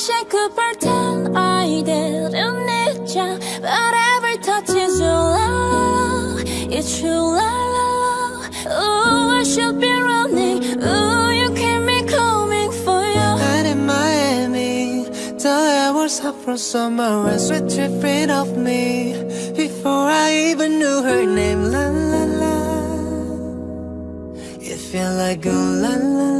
wish I could pretend I didn't need ya But every touch is your love. It's true love. Ooh, I should be running. Ooh, you keep me coming for you Night in Miami The air was hot from summer And sweet dripping off me. Before I even knew her name La la la. It felt like ooh la la.